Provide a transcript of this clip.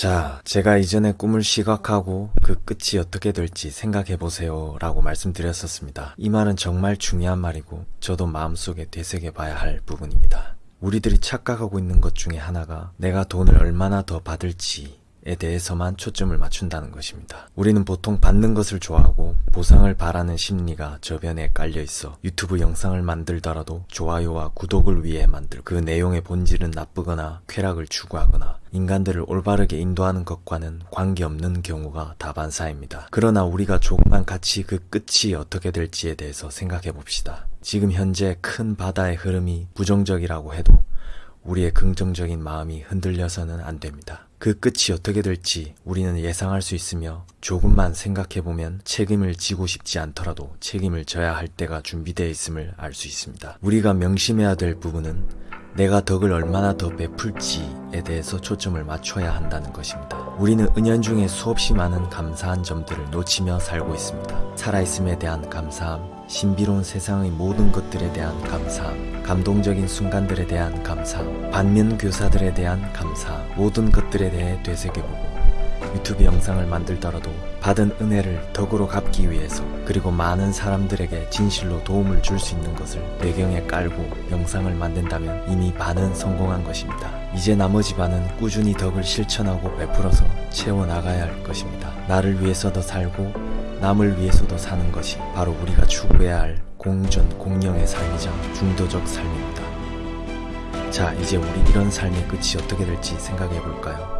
자, 제가 이전에 꿈을 시각하고 그 끝이 어떻게 될지 생각해보세요 라고 말씀드렸었습니다. 이 말은 정말 중요한 말이고 저도 마음속에 되새겨봐야 할 부분입니다. 우리들이 착각하고 있는 것 중에 하나가 내가 돈을 얼마나 더 받을지 에 대해서만 초점을 맞춘다는 것입니다. 우리는 보통 받는 것을 좋아하고 보상을 바라는 심리가 저변에 깔려 있어 유튜브 영상을 만들더라도 좋아요와 구독을 위해 만들 그 내용의 본질은 나쁘거나 쾌락을 추구하거나 인간들을 올바르게 인도하는 것과는 관계없는 경우가 다반사입니다. 그러나 우리가 조금만 같이 그 끝이 어떻게 될지에 대해서 생각해 봅시다. 지금 현재 큰 바다의 흐름이 부정적이라고 해도 우리의 긍정적인 마음이 흔들려서는 안 됩니다. 그 끝이 어떻게 될지 우리는 예상할 수 있으며 조금만 생각해보면 책임을 지고 싶지 않더라도 책임을 져야 할 때가 준비되어 있음을 알 수 있습니다. 우리가 명심해야 될 부분은 내가 덕을 얼마나 더 베풀지에 대해서 초점을 맞춰야 한다는 것입니다. 우리는 은연중에 수없이 많은 감사한 점들을 놓치며 살고 있습니다. 살아있음에 대한 감사함, 신비로운 세상의 모든 것들에 대한 감사함, 감동적인 순간들에 대한 감사함, 반면 교사들에 대한 감사함, 모든 것들에 대해 되새겨보고 유튜브 영상을 만들더라도 받은 은혜를 덕으로 갚기 위해서 그리고 많은 사람들에게 진실로 도움을 줄 수 있는 것을 배경에 깔고 영상을 만든다면 이미 반은 성공한 것입니다. 이제 나머지 반은 꾸준히 덕을 실천하고 베풀어서 채워나가야 할 것입니다. 나를 위해서도 살고 남을 위해서도 사는 것이 바로 우리가 추구해야 할 공전 공영의 삶이자 중도적 삶입니다. 자, 이제 우리 이런 삶의 끝이 어떻게 될지 생각해 볼까요?